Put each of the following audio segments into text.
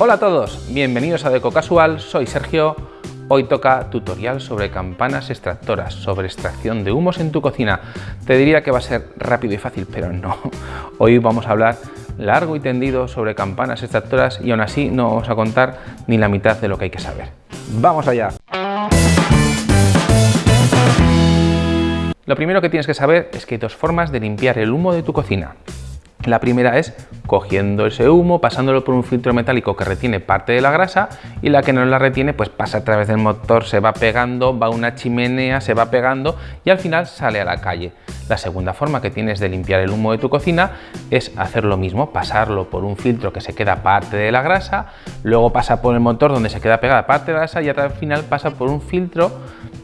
Hola a todos, bienvenidos a Deco Casual, soy Sergio. Hoy toca tutorial sobre campanas extractoras, sobre extracción de humos en tu cocina. Te diría que va a ser rápido y fácil, pero no. Hoy vamos a hablar largo y tendido sobre campanas extractoras y aún así no vamos a contar ni la mitad de lo que hay que saber. ¡Vamos allá! Lo primero que tienes que saber es que hay dos formas de limpiar el humo de tu cocina. La primera es cogiendo ese humo, pasándolo por un filtro metálico que retiene parte de la grasa y la que no la retiene pues pasa a través del motor, se va pegando, va a una chimenea, se va pegando y al final sale a la calle. La segunda forma que tienes de limpiar el humo de tu cocina es hacer lo mismo, pasarlo por un filtro que se queda parte de la grasa, luego pasa por el motor donde se queda pegada parte de la grasa y al final pasa por un filtro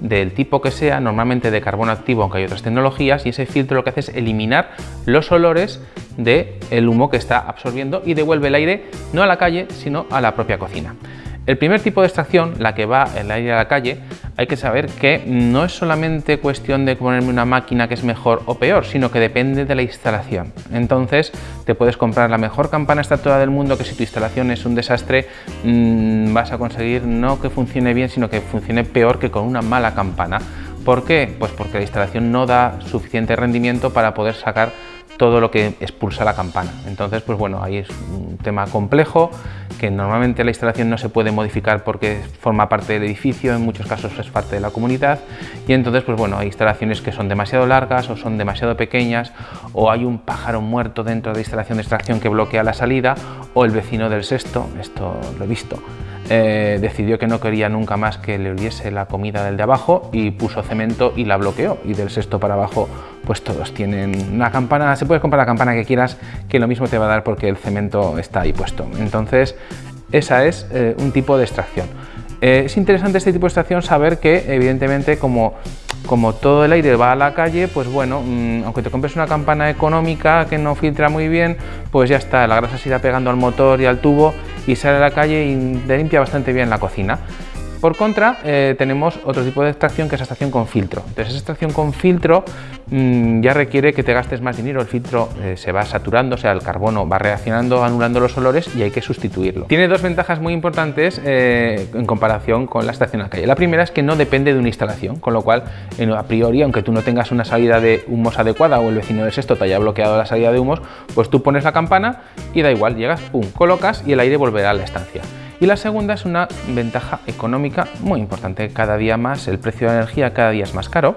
del tipo que sea, normalmente de carbono activo, aunque hay otras tecnologías, y ese filtro lo que hace es eliminar los olores del el humo que está absorbiendo y devuelve el aire no a la calle, sino a la propia cocina. El primer tipo de extracción, la que va el aire a la calle, hay que saber que no es solamente cuestión de ponerme una máquina que es mejor o peor, sino que depende de la instalación. Entonces, te puedes comprar la mejor campana extractora del mundo, que si tu instalación es un desastre, mm, vas a conseguir no que funcione bien, sino que funcione peor que con una mala campana. ¿Por qué? Pues porque la instalación no da suficiente rendimiento para poder sacar todo lo que expulsa la campana. Entonces, pues bueno, ahí es un tema complejo que normalmente la instalación no se puede modificar porque forma parte del edificio, en muchos casos es parte de la comunidad y entonces, pues bueno, hay instalaciones que son demasiado largas o son demasiado pequeñas o hay un pájaro muerto dentro de la instalación de extracción que bloquea la salida o el vecino del sexto, esto lo he visto, eh, decidió que no quería nunca más que le oliese la comida del de abajo y puso cemento y la bloqueó y del sexto para abajo pues todos tienen una campana, se puede comprar la campana que quieras que lo mismo te va a dar porque el cemento está ahí puesto. Entonces esa es eh, un tipo de extracción. Eh, es interesante este tipo de extracción saber que evidentemente como como todo el aire va a la calle, pues bueno, mm, aunque te compres una campana económica que no filtra muy bien, pues ya está, la grasa se irá pegando al motor y al tubo y sale a la calle y te limpia bastante bien la cocina. Por contra, eh, tenemos otro tipo de extracción que es extracción con filtro. Entonces, esa extracción con filtro mm, ya requiere que te gastes más dinero. El filtro eh, se va saturando, o sea, el carbono va reaccionando, anulando los olores y hay que sustituirlo. Tiene dos ventajas muy importantes eh, en comparación con la extracción a calle. La primera es que no depende de una instalación, con lo cual, a priori, aunque tú no tengas una salida de humos adecuada o el vecino del sexto te haya bloqueado la salida de humos, pues tú pones la campana y da igual, llegas, pum, colocas y el aire volverá a la estancia. Y la segunda es una ventaja económica muy importante. Cada día más, el precio de la energía cada día es más caro.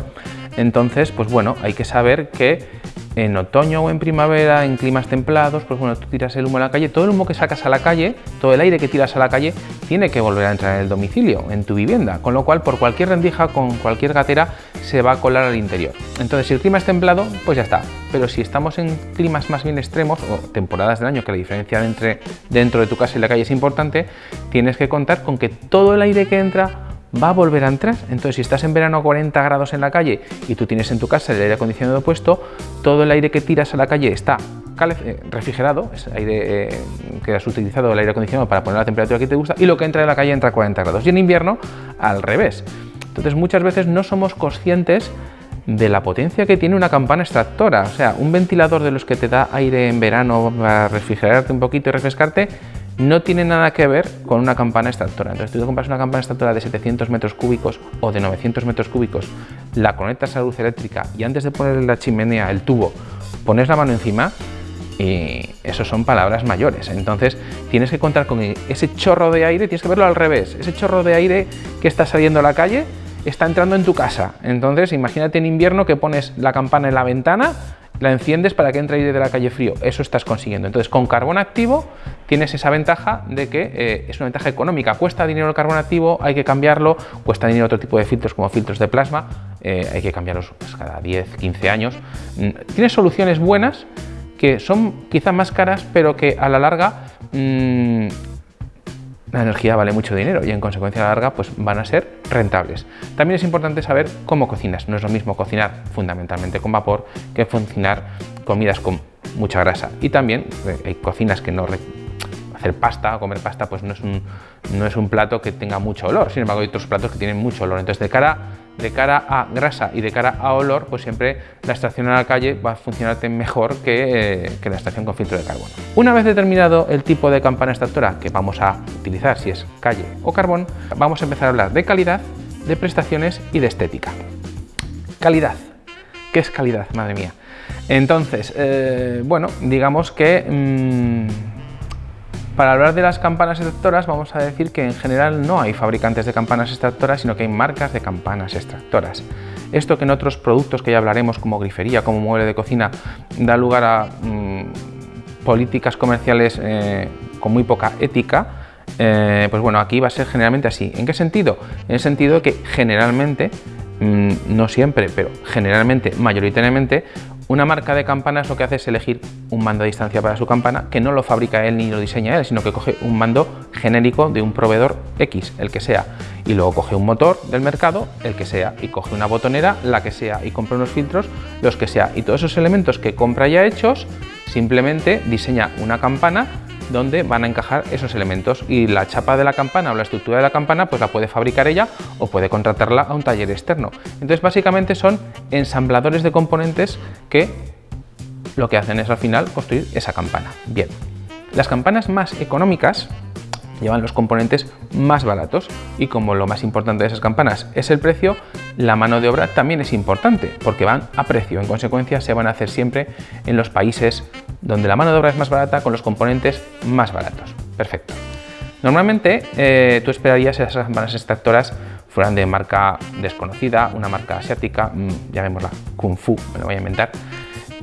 Entonces, pues bueno, hay que saber que en otoño o en primavera, en climas templados, pues bueno, tú tiras el humo a la calle, todo el humo que sacas a la calle, todo el aire que tiras a la calle, tiene que volver a entrar en el domicilio, en tu vivienda, con lo cual por cualquier rendija, con cualquier gatera, se va a colar al interior. Entonces, si el clima es templado, pues ya está. Pero si estamos en climas más bien extremos, o temporadas del año, que la diferencia entre dentro de tu casa y la calle es importante, tienes que contar con que todo el aire que entra va a volver a entrar. Entonces, si estás en verano a 40 grados en la calle y tú tienes en tu casa el aire acondicionado puesto, todo el aire que tiras a la calle está refrigerado, es aire eh, que has utilizado el aire acondicionado para poner la temperatura que te gusta y lo que entra de la calle entra a 40 grados. Y en invierno, al revés. Entonces, muchas veces no somos conscientes de la potencia que tiene una campana extractora. O sea, un ventilador de los que te da aire en verano para refrigerarte un poquito y refrescarte, no tiene nada que ver con una campana extractora. Entonces, tú compras una campana extractora de 700 metros cúbicos o de 900 metros cúbicos, la conectas a la luz eléctrica y antes de poner la chimenea, el tubo, pones la mano encima y eso son palabras mayores. Entonces, tienes que contar con ese chorro de aire, tienes que verlo al revés. Ese chorro de aire que está saliendo a la calle está entrando en tu casa. Entonces, imagínate en invierno que pones la campana en la ventana la enciendes para que entre aire de la calle frío, eso estás consiguiendo. Entonces con carbón activo tienes esa ventaja de que eh, es una ventaja económica, cuesta dinero el carbón activo, hay que cambiarlo, cuesta dinero otro tipo de filtros como filtros de plasma, eh, hay que cambiarlos pues, cada 10, 15 años. Mm, tienes soluciones buenas que son quizá más caras, pero que a la larga mm, la energía vale mucho dinero y en consecuencia a la larga pues van a ser rentables. También es importante saber cómo cocinas. No es lo mismo cocinar fundamentalmente con vapor que cocinar comidas con mucha grasa. Y también eh, hay cocinas que no hacer pasta o comer pasta pues no es, un, no es un plato que tenga mucho olor, sin embargo hay otros platos que tienen mucho olor. Entonces de cara, de cara a grasa y de cara a olor, pues siempre la extracción a la calle va a funcionarte mejor que, eh, la extracción con filtro de carbono. Una vez determinado el tipo de campana extractora que vamos a utilizar, si es calle o carbón, vamos a empezar a hablar de calidad, de prestaciones y de estética. Calidad. ¿Qué es calidad? Madre mía. Entonces, eh, bueno, digamos que mm, para hablar de las campanas extractoras vamos a decir que en general no hay fabricantes de campanas extractoras, sino que hay marcas de campanas extractoras. Esto que en otros productos que ya hablaremos como grifería, como mueble de cocina, da lugar a mm, políticas comerciales eh, con muy poca ética, eh, pues bueno, aquí va a ser generalmente así. ¿En qué sentido? En el sentido de que generalmente, no siempre, pero generalmente, mayoritariamente, una marca de campanas lo que hace es elegir un mando a distancia para su campana que no lo fabrica él ni lo diseña él, sino que coge un mando genérico de un proveedor X, el que sea, y luego coge un motor del mercado, el que sea, y coge una botonera, la que sea, y compra unos filtros, los que sea. Y todos esos elementos que compra ya hechos, simplemente diseña una campana donde van a encajar esos elementos y la chapa de la campana o la estructura de la campana pues la puede fabricar ella o puede contratarla a un taller externo. Entonces básicamente son ensambladores de componentes que lo que hacen es al final construir esa campana. Bien, las campanas más económicas llevan los componentes más baratos y como lo más importante de esas campanas es el precio, la mano de obra también es importante porque van a precio, en consecuencia se van a hacer siempre en los países donde la mano de obra es más barata con los componentes más baratos. Perfecto. Normalmente eh, tú esperarías que esas campanas extractoras fueran de marca desconocida, una marca asiática, mm, llamémosla Kung Fu, me lo voy a inventar,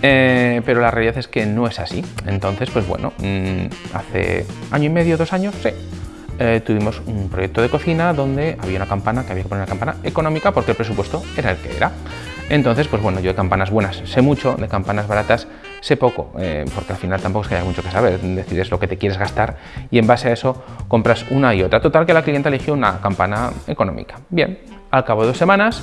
eh, pero la realidad es que no es así. Entonces, pues bueno, mm, hace año y medio, dos años, sí, eh, tuvimos un proyecto de cocina donde había una campana, que había que poner una campana económica porque el presupuesto era el que era. Entonces, pues bueno, yo de campanas buenas sé mucho, de campanas baratas sé poco, eh, porque al final tampoco es que haya mucho que saber, decides lo que te quieres gastar y en base a eso compras una y otra. Total que la clienta eligió una campana económica. Bien, al cabo de dos semanas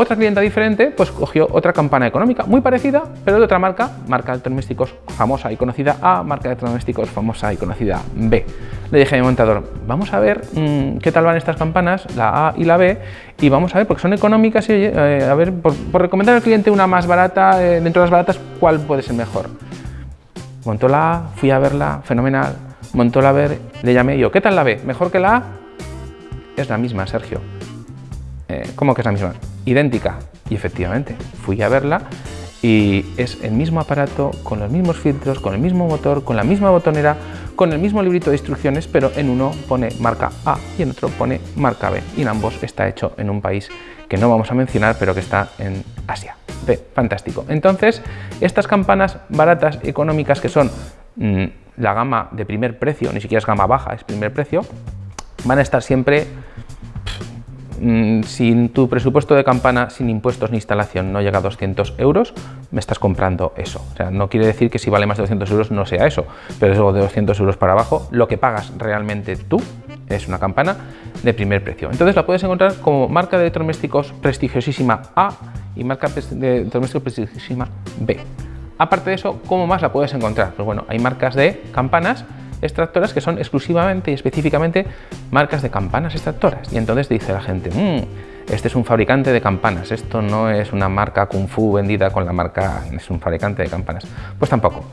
otra clienta diferente pues cogió otra campana económica muy parecida, pero de otra marca, marca de electrodomésticos famosa y conocida A, marca de electrodomésticos famosa y conocida B. Le dije a mi montador, vamos a ver mm, qué tal van estas campanas, la A y la B, y vamos a ver, porque son económicas, y eh, a ver, por, recomendar al cliente una más barata, eh, dentro de las baratas, ¿cuál puede ser mejor? Montó la A, fui a verla, fenomenal, montó la B, le llamé yo, ¿qué tal la B? ¿Mejor que la A? Es la misma, Sergio. Eh, ¿Cómo que es la misma? idéntica. Y efectivamente, fui a verla y es el mismo aparato, con los mismos filtros, con el mismo motor, con la misma botonera, con el mismo librito de instrucciones, pero en uno pone marca A y en otro pone marca B. Y en ambos está hecho en un país que no vamos a mencionar, pero que está en Asia. B, fantástico. Entonces, estas campanas baratas, económicas, que son mm, la gama de primer precio, ni siquiera es gama baja, es primer precio, van a estar siempre si tu presupuesto de campana sin impuestos ni instalación no llega a 200 euros, me estás comprando eso. O sea, no quiere decir que si vale más de 200 euros no sea eso, pero eso de 200 euros para abajo, lo que pagas realmente tú es una campana de primer precio. Entonces la puedes encontrar como marca de electrodomésticos prestigiosísima A y marca de electrodomésticos prestigiosísima B. Aparte de eso, ¿cómo más la puedes encontrar? Pues bueno, hay marcas de campanas extractoras que son exclusivamente y específicamente marcas de campanas extractoras. Y entonces dice la gente, mmm, este es un fabricante de campanas, esto no es una marca Kung Fu vendida con la marca, es un fabricante de campanas. Pues tampoco.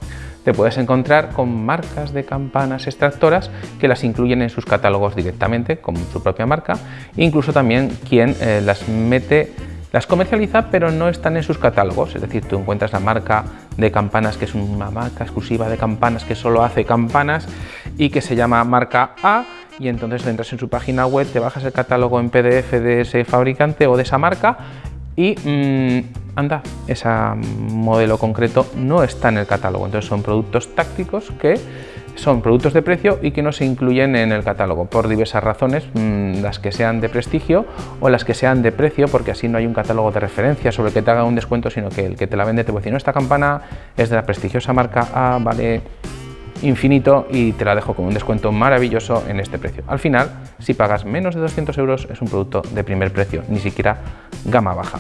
Te puedes encontrar con marcas de campanas extractoras que las incluyen en sus catálogos directamente con su propia marca, incluso también quien eh, las mete las comercializa pero no están en sus catálogos, es decir, tú encuentras la marca de campanas que es una marca exclusiva de campanas que solo hace campanas y que se llama marca A y entonces entras en su página web, te bajas el catálogo en PDF de ese fabricante o de esa marca y mm, anda, ese modelo concreto no está en el catálogo, entonces son productos tácticos que son productos de precio y que no se incluyen en el catálogo por diversas razones, mm, las que sean de prestigio o las que sean de precio, porque así no hay un catálogo de referencia sobre el que te haga un descuento, sino que el que te la vende te puede decir, no, esta campana es de la prestigiosa marca A, vale infinito y te la dejo con un descuento maravilloso en este precio. Al final, si pagas menos de 200 euros, es un producto de primer precio, ni siquiera gama baja.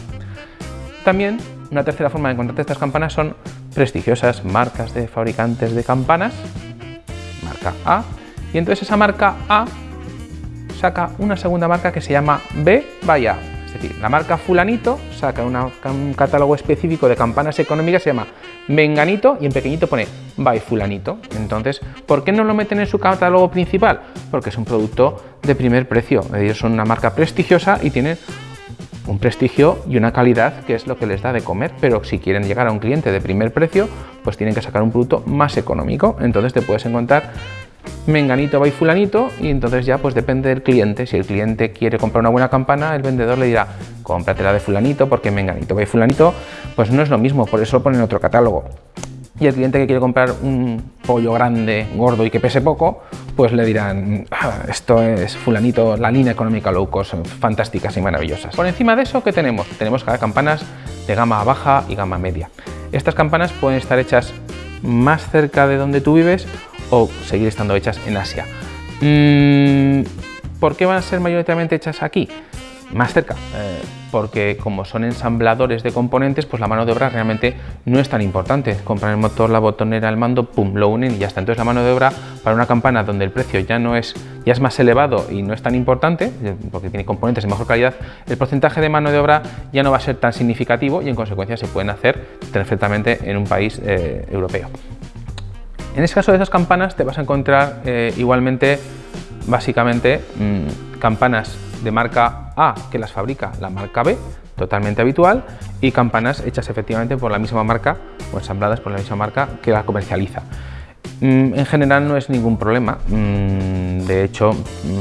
También, una tercera forma de encontrarte estas campanas son prestigiosas marcas de fabricantes de campanas marca A y entonces esa marca A saca una segunda marca que se llama B by A. Es decir, la marca fulanito saca un catálogo específico de campanas económicas, se llama menganito y en pequeñito pone by fulanito. Entonces, ¿por qué no lo meten en su catálogo principal? Porque es un producto de primer precio. Ellos son una marca prestigiosa y tienen un prestigio y una calidad que es lo que les da de comer, pero si quieren llegar a un cliente de primer precio, pues tienen que sacar un producto más económico. Entonces te puedes encontrar menganito va fulanito y entonces ya pues depende del cliente. Si el cliente quiere comprar una buena campana, el vendedor le dirá cómpratela de fulanito porque menganito va fulanito pues no es lo mismo, por eso lo ponen en otro catálogo. Y el cliente que quiere comprar un pollo grande, gordo y que pese poco, pues le dirán, ah, esto es fulanito, la línea económica low cost, fantásticas y maravillosas. Por encima de eso, ¿qué tenemos? Tenemos campanas de gama baja y gama media. Estas campanas pueden estar hechas más cerca de donde tú vives o seguir estando hechas en Asia. Mm, ¿Por qué van a ser mayoritariamente hechas aquí? Más cerca, eh, porque como son ensambladores de componentes, pues la mano de obra realmente no es tan importante. Compran el motor, la botonera, el mando, pum, lo unen y ya está. Entonces la mano de obra para una campana donde el precio ya no es, ya es más elevado y no es tan importante, eh, porque tiene componentes de mejor calidad, el porcentaje de mano de obra ya no va a ser tan significativo y en consecuencia se pueden hacer perfectamente en un país eh, europeo. En el caso de esas campanas te vas a encontrar igualmente, básicamente, mm, campanas de marca A que las fabrica la marca B, totalmente habitual, y campanas hechas efectivamente por la misma marca o ensambladas por la misma marca que la comercializa. Mm, en general no es ningún problema, mm, de hecho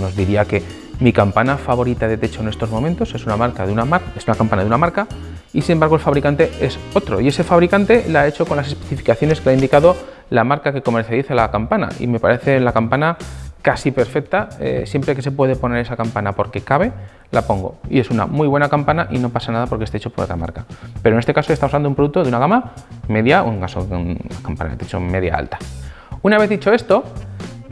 nos diría que mi campana favorita de techo en estos momentos es una marca de una marca, es una campana de una marca y sin embargo el fabricante es otro y ese fabricante la ha hecho con las especificaciones que ha indicado la marca que comercializa la campana y me parece la campana casi perfecta, eh, siempre que se puede poner esa campana porque cabe, la pongo. Y es una muy buena campana y no pasa nada porque esté hecho por otra marca. Pero en este caso estamos usando un producto de una gama media en caso una campana de techo media alta. Una vez dicho esto,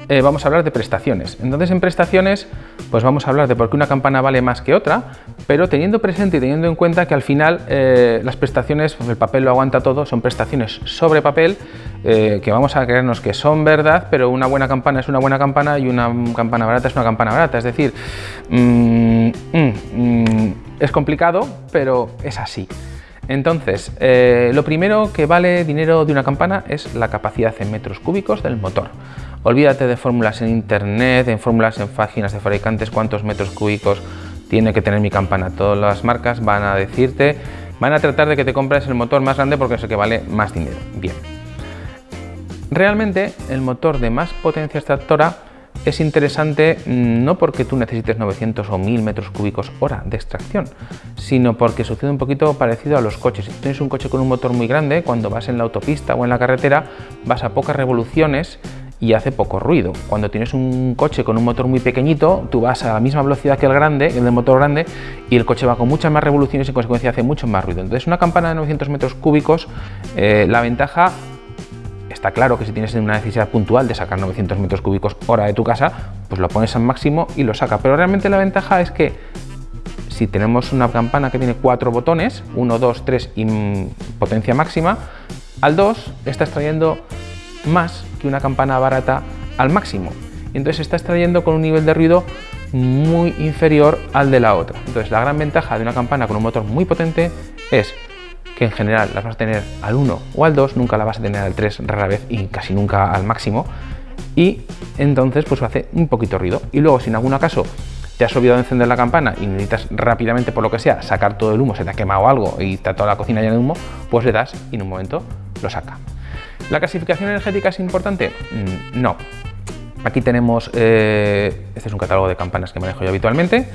eh, vamos a hablar de prestaciones. Entonces en prestaciones pues vamos a hablar de por qué una campana vale más que otra, pero teniendo presente y teniendo en cuenta que al final eh, las prestaciones, pues el papel lo aguanta todo, son prestaciones sobre papel eh, que vamos a creernos que son verdad, pero una buena campana es una buena campana y una campana barata es una campana barata. Es decir, mm, mm, mm, es complicado, pero es así. Entonces, lo primero que vale dinero de una campana es la capacidad en metros cúbicos del motor. Olvídate de fórmulas en internet, en fórmulas en páginas de fabricantes, cuántos metros cúbicos tiene que tener mi campana. Todas las marcas van a decirte, van a tratar de que te compres el motor más grande porque es el que vale más dinero. Bien. Realmente el motor de más potencia extractora es interesante mm, no porque tú necesites 900 o 1000 metros cúbicos hora de extracción, sino porque sucede un poquito parecido a los coches. Si tienes un coche con un motor muy grande, cuando vas en la autopista o en la carretera, vas a pocas revoluciones y hace poco ruido. Cuando tienes un coche con un motor muy pequeñito, tú vas a la misma velocidad que el grande, el del motor grande, y el coche va con muchas más revoluciones y en consecuencia hace mucho más ruido. Entonces una campana de 900 metros cúbicos, eh, la ventaja está claro que si tienes una necesidad puntual de sacar 900 metros cúbicos hora de tu casa, pues lo pones al máximo y lo saca. Pero realmente la ventaja es que si tenemos una campana que tiene cuatro botones, 1, 2, 3 y potencia máxima, al 2 está extrayendo más que una campana barata al máximo. Entonces está extrayendo con un nivel de ruido muy inferior al de la otra. Entonces la gran ventaja de una campana con un motor muy potente es que en general las vas a tener al 1 o al 2, nunca la vas a tener al 3 rara vez y casi nunca al máximo. Y entonces pues hace un poquito ruido. Y luego si en algún caso te has olvidado de encender la campana y necesitas rápidamente por lo que sea sacar todo el humo, se te ha quemado algo y está toda la cocina llena de humo, pues le das y en un momento lo saca. ¿La clasificación energética es importante? Mm, no. Aquí tenemos, eh, este es un catálogo de campanas que manejo yo habitualmente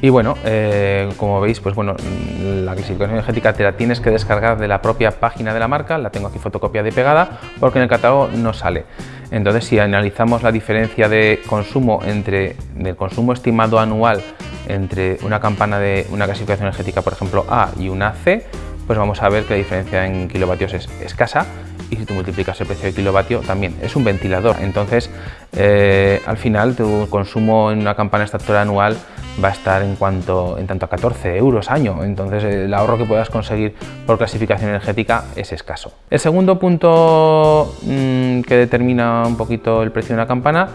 y bueno, eh, como veis, pues bueno, la clasificación energética te la tienes que descargar de la propia página de la marca, la tengo aquí fotocopiada y pegada porque en el catálogo no sale. Entonces, si analizamos la diferencia de consumo entre consumo estimado anual entre una campana de una clasificación energética, por ejemplo A y una C, pues vamos a ver que la diferencia en kilovatios es escasa y si tú multiplicas el precio de kilovatio también. Es un ventilador, entonces eh, al final tu consumo en una campana extractora anual va a estar en, cuanto, en tanto a 14 euros año, entonces el ahorro que puedas conseguir por clasificación energética es escaso. El segundo punto mm, que determina un poquito el precio de una campana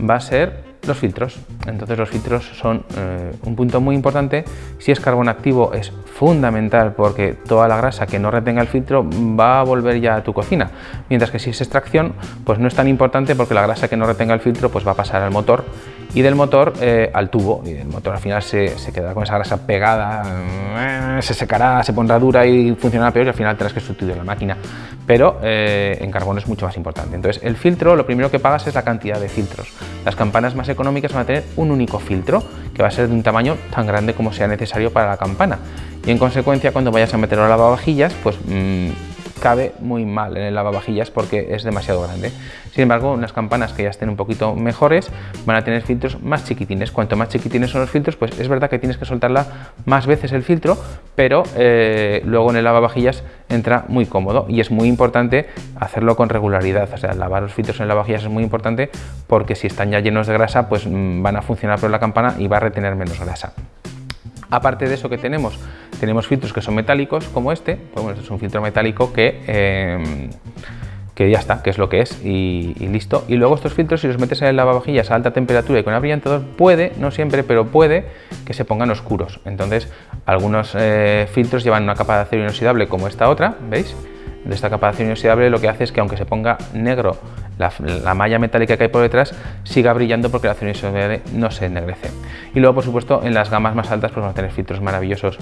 va a ser los filtros. Entonces los filtros son eh, un punto muy importante. Si es carbón activo es fundamental porque toda la grasa que no retenga el filtro va a volver ya a tu cocina. Mientras que si es extracción, pues no es tan importante porque la grasa que no retenga el filtro pues va a pasar al motor y del motor eh, al tubo. Y el motor al final se, se quedará con esa grasa pegada, eh, se secará, se pondrá dura y funcionará peor y al final tendrás que sustituir la máquina. Pero en carbón es mucho más importante. Entonces el filtro, lo primero que pagas es la cantidad de filtros. Las campanas más económicas van a tener un único filtro que va a ser de un tamaño tan grande como sea necesario para la campana y en consecuencia cuando vayas a meterlo a lavavajillas pues mmm, cabe muy mal en el lavavajillas porque es demasiado grande. Sin embargo, unas campanas que ya estén un poquito mejores van a tener filtros más chiquitines. Cuanto más chiquitines son los filtros, pues es verdad que tienes que soltarla más veces el filtro, pero eh, luego en el lavavajillas entra muy cómodo y es muy importante hacerlo con regularidad. O sea, lavar los filtros en el lavavajillas es muy importante porque si están ya llenos de grasa, pues mm, van a funcionar por la campana y va a retener menos grasa. Aparte de eso que tenemos, tenemos filtros que son metálicos como este, pues bueno, este es un filtro metálico que, em, que ya está, que es lo que es y, listo. Y luego estos filtros si los metes en el lavavajillas a alta temperatura y con abrillantador puede, no siempre, pero puede que se pongan oscuros. Entonces algunos eh, filtros llevan una capa de acero inoxidable como esta otra, ¿veis? De esta capa de acero inoxidable lo que hace es que aunque se ponga negro la, malla metálica que hay por detrás siga brillando porque el acero inoxidable no se ennegrece. Y luego, por supuesto, en las gamas más altas pues vamos a tener filtros maravillosos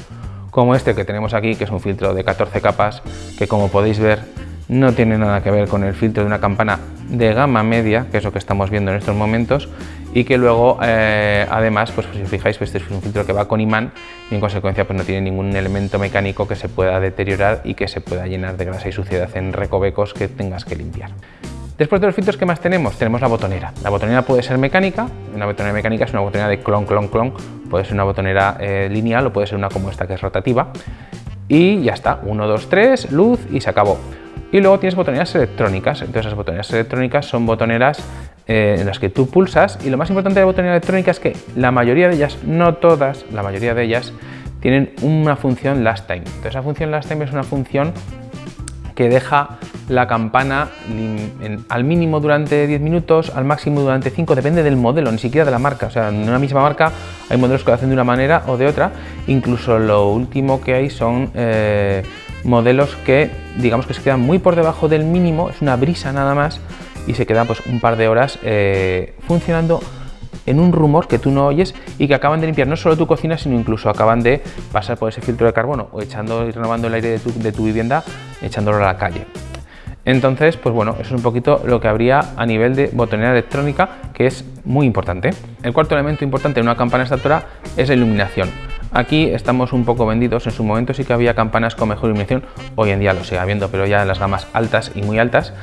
como este que tenemos aquí, que es un filtro de 14 capas, que como podéis ver no tiene nada que ver con el filtro de una campana de gama media, que es lo que estamos viendo en estos momentos, y que luego, eh, además, pues, si os fijáis, pues este es un filtro que va con imán y en consecuencia pues no tiene ningún elemento mecánico que se pueda deteriorar y que se pueda llenar de grasa y suciedad en recovecos que tengas que limpiar. Después de los filtros, ¿qué más tenemos? Tenemos la botonera. La botonera puede ser mecánica, una botonera mecánica es una botonera de clon, clon, clon, puede ser una botonera eh, lineal o puede ser una como esta que es rotativa. Y ya está, 1, 2, 3, luz y se acabó. Y luego tienes botoneras electrónicas, entonces las botoneras electrónicas son botoneras eh, en las que tú pulsas y lo más importante de la botonera electrónica es que la mayoría de ellas, no todas, la mayoría de ellas tienen una función last time. Entonces esa función last time es una función que deja la campana al mínimo durante 10 minutos, al máximo durante 5, depende del modelo, ni siquiera de la marca. O sea, en una misma marca hay modelos que lo hacen de una manera o de otra. Incluso lo último que hay son eh, modelos que digamos que se quedan muy por debajo del mínimo, es una brisa nada más, y se quedan pues un par de horas eh, funcionando en un rumor que tú no oyes y que acaban de limpiar no solo tu cocina, sino incluso acaban de pasar por ese filtro de carbono o echando y renovando el aire de tu, de tu vivienda, echándolo a la calle. Entonces, pues bueno, eso es un poquito lo que habría a nivel de botonera electrónica, que es muy importante. El cuarto elemento importante en una campana extractora es la iluminación. Aquí estamos un poco vendidos, en su momento sí que había campanas con mejor iluminación, hoy en día lo sigue habiendo, pero ya en las gamas altas y muy altas,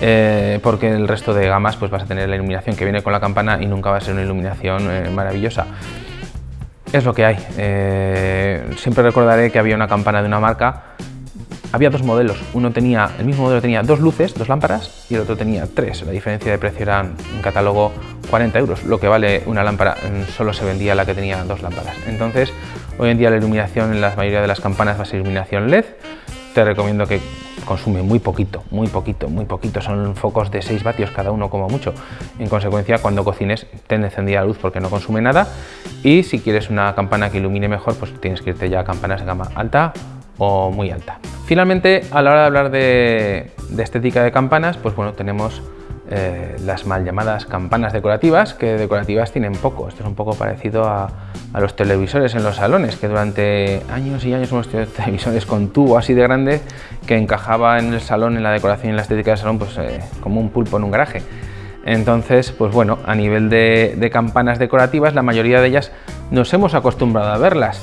eh, porque el resto de gamas pues vas a tener la iluminación que viene con la campana y nunca va a ser una iluminación eh, maravillosa. Es lo que hay. Eh, siempre recordaré que había una campana de una marca había dos modelos, uno tenía, el mismo modelo tenía dos luces, dos lámparas y el otro tenía tres. La diferencia de precio era en catálogo 40 euros, lo que vale una lámpara, mm, solo se vendía la que tenía dos lámparas. Entonces, hoy en día la iluminación en la mayoría de las campanas va a ser iluminación LED. Te recomiendo que consume muy poquito, muy poquito, muy poquito. Son focos de 6 vatios cada uno como mucho. En consecuencia, cuando cocines, ten encendida la luz porque no consume nada. Y si quieres una campana que ilumine mejor, pues tienes que irte ya a campanas de gama alta o muy alta. Finalmente, a la hora de hablar de, estética de campanas, pues bueno, tenemos eh, las mal llamadas campanas decorativas, que decorativas tienen poco. Esto es un poco parecido a, los televisores en los salones, que durante años y años hemos tenido televisores con tubo así de grande que encajaba en el salón, en la decoración y en la estética del salón, pues eh, como un pulpo en un garaje. Entonces, pues bueno, a nivel de, campanas decorativas, la mayoría de ellas nos hemos acostumbrado a verlas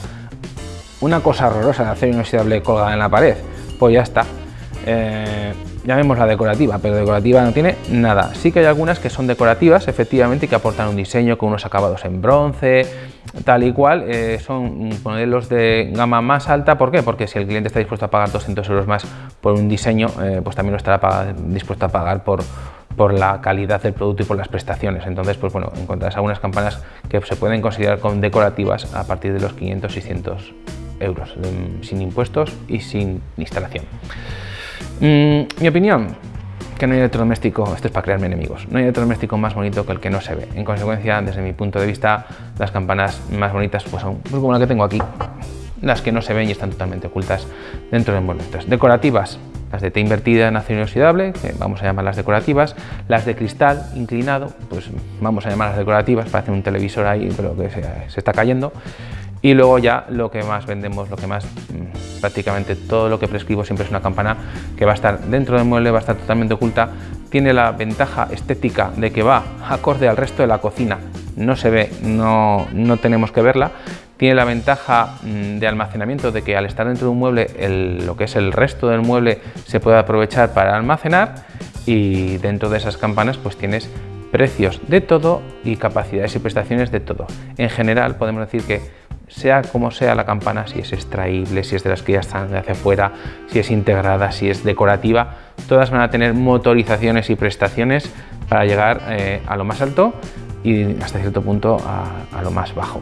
una cosa horrorosa de acero inoxidable colgada en la pared, pues ya está. eh, llamémosla decorativa, pero decorativa no tiene nada. Sí que hay algunas que son decorativas, efectivamente, que aportan un diseño con unos acabados en bronce, tal y cual. Eh, son modelos de gama más alta, ¿por qué? Porque si el cliente está dispuesto a pagar 200 euros más por un diseño, eh, pues también lo estará dispuesto a pagar por, por la calidad del producto y por las prestaciones. Entonces, pues bueno, encontrarás algunas campanas que se pueden considerar como decorativas a partir de los 500-600 euros, sin impuestos y sin instalación. Mm, mi opinión, que no hay electrodoméstico, esto es para crearme enemigos, no hay electrodoméstico más bonito que el que no se ve. En consecuencia, desde mi punto de vista, las campanas más bonitas pues son pues como la que tengo aquí, las que no se ven y están totalmente ocultas dentro de muebles. decorativas, las de T invertida en acero inoxidable, que vamos a llamarlas decorativas, las de cristal inclinado, pues vamos a llamarlas decorativas, parece un televisor ahí, pero que se, se está cayendo. Y luego ya lo que más vendemos, lo que más mm, prácticamente todo lo que prescribo siempre es una campana que va a estar dentro del mueble, va a estar totalmente oculta, tiene la ventaja estética de que va acorde al resto de la cocina, no se ve, no, no tenemos que verla, tiene la ventaja mm, de almacenamiento de que al estar dentro de un mueble lo que es el resto del mueble se puede aprovechar para almacenar y dentro de esas campanas pues tienes precios de todo y capacidades y prestaciones de todo. En general podemos decir que sea como sea la campana, si es extraíble, si es de las que ya están de hacia afuera, si es integrada, si es decorativa, todas van a tener motorizaciones y prestaciones para llegar eh, a lo más alto y hasta cierto punto a, lo más bajo.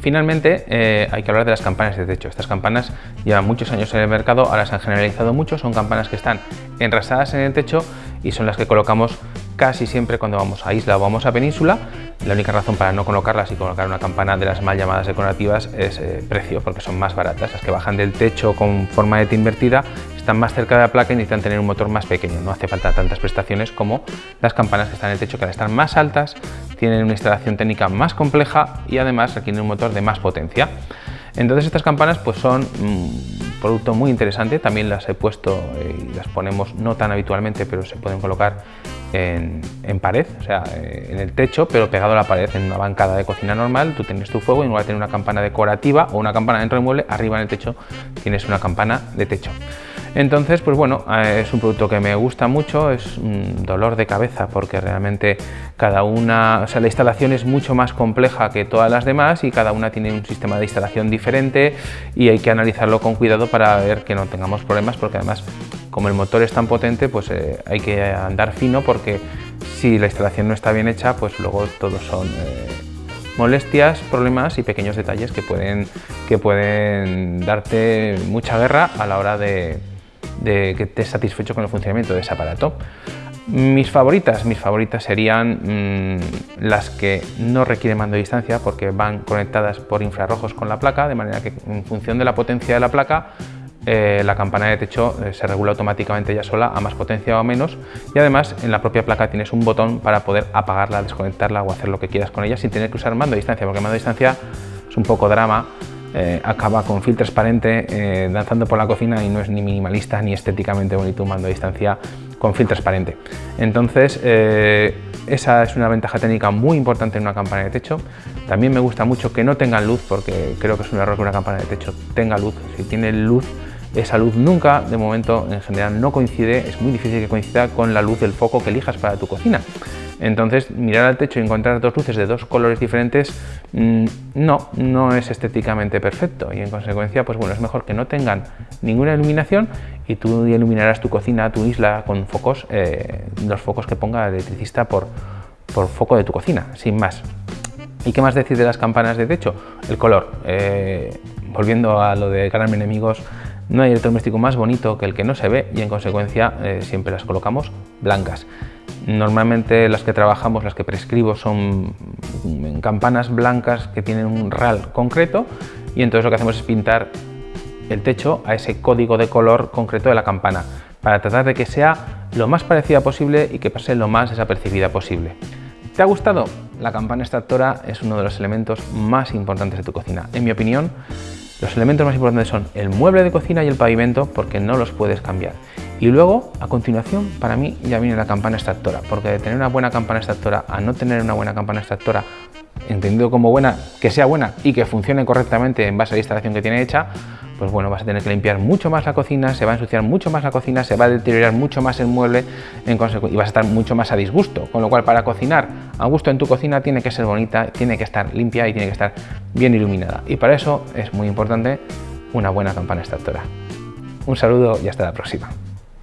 Finalmente, eh, hay que hablar de las campanas de techo. Estas campanas llevan muchos años en el mercado, ahora se han generalizado mucho, son campanas que están enrasadas en el techo y son las que colocamos casi siempre cuando vamos a isla o vamos a península. La única razón para no colocarlas y colocar una campana de las mal llamadas decorativas es eh, precio, porque son más baratas. Las que bajan del techo con forma de T invertida están más cerca de la placa y necesitan tener un motor más pequeño. No hace falta tantas prestaciones como las campanas que están en el techo, que al estar más altas tienen una instalación técnica más compleja y además requieren un motor de más potencia. Entonces estas campanas pues son un producto muy interesante, también las he puesto eh, y las ponemos no tan habitualmente, pero se pueden colocar en, pared, o sea, eh, en el techo, pero pegado a la pared, en una bancada de cocina normal, tú tienes tu fuego y en lugar de tener una campana decorativa o una campana dentro del mueble, arriba en el techo tienes una campana de techo. Entonces, pues bueno, eh, es un producto que me gusta mucho, es un dolor de cabeza porque realmente cada una, o sea, la instalación es mucho más compleja que todas las demás y cada una tiene un sistema de instalación diferente y hay que analizarlo con cuidado para ver que no tengamos problemas porque además como el motor es tan potente, pues eh, hay que andar fino porque si la instalación no está bien hecha, pues luego todos son eh, molestias, problemas y pequeños detalles que pueden, que pueden darte mucha guerra a la hora de, de que estés satisfecho con el funcionamiento de ese aparato. Mis favoritas, mis favoritas serían mm, las que no requieren mando de distancia porque van conectadas por infrarrojos con la placa, de manera que en función de la potencia de la placa eh, la campana de techo eh, se regula automáticamente ya sola a más potencia o menos y además en la propia placa tienes un botón para poder apagarla, desconectarla o hacer lo que quieras con ella sin tener que usar mando de distancia porque mando de distancia es un poco drama eh, acaba con fil transparente eh, danzando por la cocina y no es ni minimalista ni estéticamente bonito un mando a distancia con fil transparente. Entonces, eh, esa es una ventaja técnica muy importante en una campana de techo. También me gusta mucho que no tengan luz, porque creo que es un error que una campana de techo tenga luz. Si tiene luz, esa luz nunca, de momento, en general no coincide, es muy difícil que coincida con la luz del foco que elijas para tu cocina. Entonces, mirar al techo y encontrar dos luces de dos colores diferentes, mm, no, no es estéticamente perfecto y en consecuencia, pues bueno, es mejor que no tengan ninguna iluminación y tú iluminarás tu cocina, tu isla con focos, eh, los focos que ponga el electricista por, foco de tu cocina, sin más. ¿Y qué más decir de las campanas de techo? El color. Eh, volviendo a lo de ganarme enemigos, no hay electrodoméstico más bonito que el que no se ve y en consecuencia eh, siempre las colocamos blancas. Normalmente las que trabajamos, las que prescribo son campanas blancas que tienen un RAL concreto y entonces lo que hacemos es pintar el techo a ese código de color concreto de la campana para tratar de que sea lo más parecida posible y que pase lo más desapercibida posible. ¿Te ha gustado? La campana extractora es uno de los elementos más importantes de tu cocina. En mi opinión, los elementos más importantes son el mueble de cocina y el pavimento porque no los puedes cambiar. Y luego, a continuación, para mí ya viene la campana extractora, porque de tener una buena campana extractora a no tener una buena campana extractora, entendido como buena, que sea buena y que funcione correctamente en base a la instalación que tiene hecha, pues bueno, vas a tener que limpiar mucho más la cocina, se va a ensuciar mucho más la cocina, se va a deteriorar mucho más el mueble y vas a estar mucho más a disgusto. Con lo cual, para cocinar a gusto en tu cocina tiene que ser bonita, tiene que estar limpia y tiene que estar bien iluminada. Y para eso es muy importante una buena campana extractora. Un saludo y hasta la próxima.